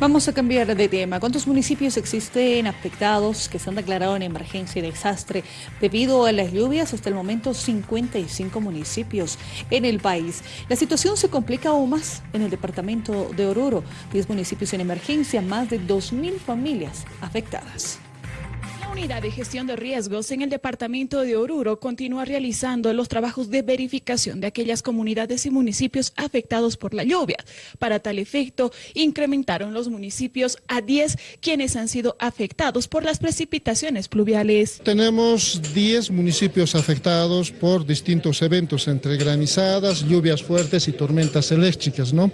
Vamos a cambiar de tema. ¿Cuántos municipios existen afectados que se han declarado en emergencia y desastre debido a las lluvias? Hasta el momento 55 municipios en el país. La situación se complica aún más en el departamento de Oruro. 10 municipios en emergencia, más de 2.000 familias afectadas. Unidad de Gestión de Riesgos en el Departamento de Oruro continúa realizando los trabajos de verificación de aquellas comunidades y municipios afectados por la lluvia. Para tal efecto, incrementaron los municipios a 10 quienes han sido afectados por las precipitaciones pluviales. Tenemos 10 municipios afectados por distintos eventos entre granizadas, lluvias fuertes y tormentas eléctricas, ¿no?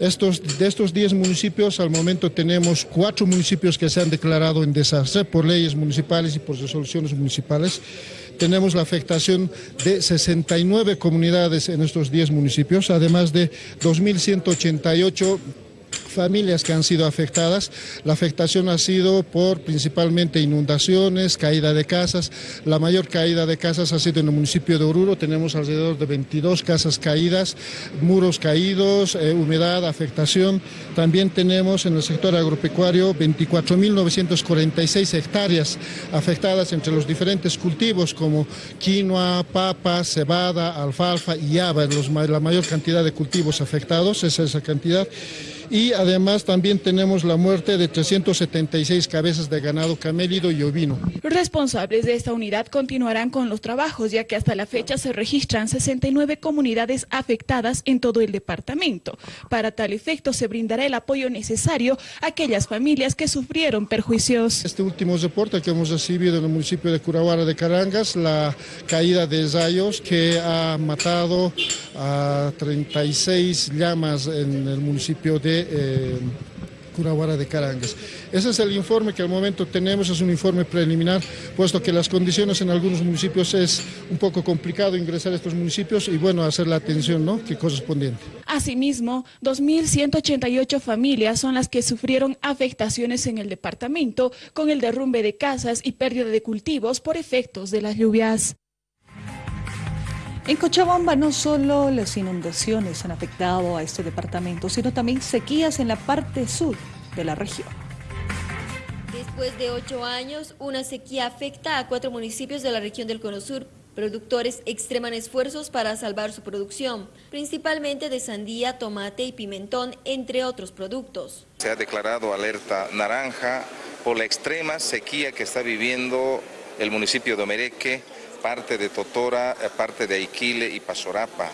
Estos, de estos 10 municipios, al momento tenemos cuatro municipios que se han declarado en desastre por leyes municipales y por resoluciones municipales. Tenemos la afectación de 69 comunidades en estos 10 municipios, además de 2.188 familias que han sido afectadas. La afectación ha sido por principalmente inundaciones, caída de casas. La mayor caída de casas ha sido en el municipio de Oruro. Tenemos alrededor de 22 casas caídas, muros caídos, eh, humedad, afectación. También tenemos en el sector agropecuario 24.946 hectáreas afectadas entre los diferentes cultivos como quinoa, papa, cebada, alfalfa y haba. Los, la mayor cantidad de cultivos afectados es esa cantidad y además también tenemos la muerte de 376 cabezas de ganado camélido y ovino. Los responsables de esta unidad continuarán con los trabajos ya que hasta la fecha se registran 69 comunidades afectadas en todo el departamento. Para tal efecto se brindará el apoyo necesario a aquellas familias que sufrieron perjuicios. Este último reporte que hemos recibido en el municipio de Curahuara de Carangas, la caída de rayos que ha matado a 36 llamas en el municipio de eh, Curahuara de Carangas. Ese es el informe que al momento tenemos, es un informe preliminar, puesto que las condiciones en algunos municipios es un poco complicado ingresar a estos municipios y bueno, hacer la atención ¿no? que correspondiente. Asimismo, 2.188 familias son las que sufrieron afectaciones en el departamento con el derrumbe de casas y pérdida de cultivos por efectos de las lluvias. En Cochabamba no solo las inundaciones han afectado a este departamento, sino también sequías en la parte sur de la región. Después de ocho años, una sequía afecta a cuatro municipios de la región del Cono Sur. Productores extreman esfuerzos para salvar su producción, principalmente de sandía, tomate y pimentón, entre otros productos. Se ha declarado alerta naranja por la extrema sequía que está viviendo el municipio de Omereque, parte de Totora, eh, parte de Aiquile y Pasorapa.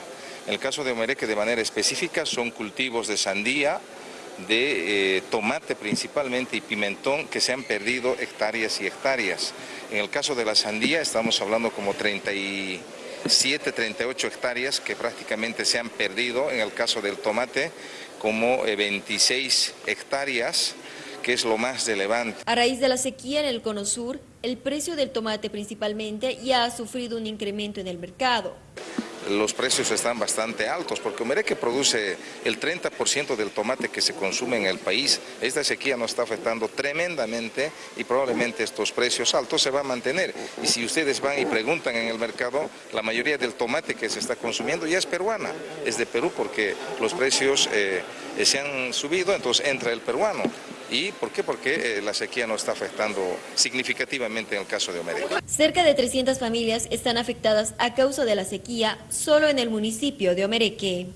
En el caso de Omereque de manera específica son cultivos de sandía, de eh, tomate principalmente y pimentón que se han perdido hectáreas y hectáreas. En el caso de la sandía estamos hablando como 37, 38 hectáreas que prácticamente se han perdido. En el caso del tomate como 26 eh, hectáreas que es lo más relevante. A raíz de la sequía en el Cono Sur, el precio del tomate principalmente ya ha sufrido un incremento en el mercado los precios están bastante altos, porque que produce el 30% del tomate que se consume en el país. Esta sequía nos está afectando tremendamente y probablemente estos precios altos se van a mantener. Y si ustedes van y preguntan en el mercado, la mayoría del tomate que se está consumiendo ya es peruana, es de Perú porque los precios eh, se han subido, entonces entra el peruano. ¿Y por qué? Porque eh, la sequía no está afectando significativamente en el caso de Omereque. Cerca de 300 familias están afectadas a causa de la sequía solo en el municipio de Omereque.